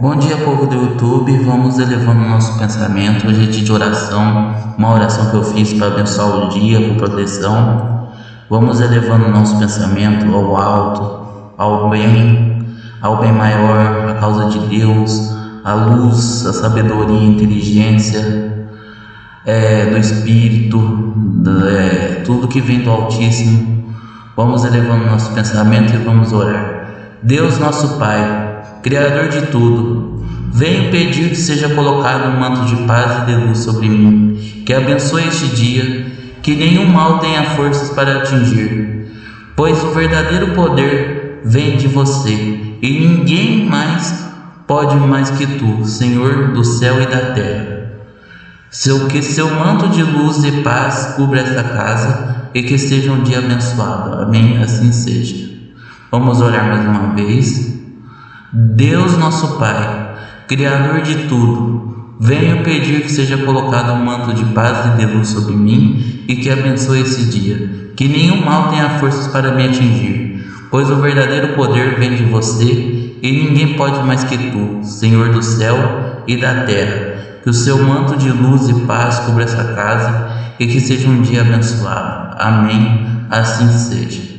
Bom dia, povo do YouTube. Vamos elevando nosso pensamento. Hoje é dia de oração, uma oração que eu fiz para abençoar o dia, com proteção. Vamos elevando nosso pensamento ao alto, ao bem, ao bem maior, a causa de Deus, a luz, a sabedoria, inteligência é, do Espírito, é, tudo que vem do Altíssimo. Vamos elevando nosso pensamento e vamos orar. Deus, nosso Pai Criador de tudo, venho pedir que seja colocado um manto de paz e de luz sobre mim, que abençoe este dia, que nenhum mal tenha forças para atingir, pois o verdadeiro poder vem de você, e ninguém mais pode mais que tu, Senhor do céu e da terra. Seu, que seu manto de luz e paz cubra esta casa e que seja um dia abençoado. Amém. Assim seja. Vamos orar mais uma vez. Deus nosso Pai, Criador de tudo, venho pedir que seja colocado um manto de paz e de luz sobre mim e que abençoe esse dia, que nenhum mal tenha forças para me atingir, pois o verdadeiro poder vem de você e ninguém pode mais que tu, Senhor do céu e da terra. Que o seu manto de luz e paz cubra essa casa e que seja um dia abençoado. Amém. Assim seja.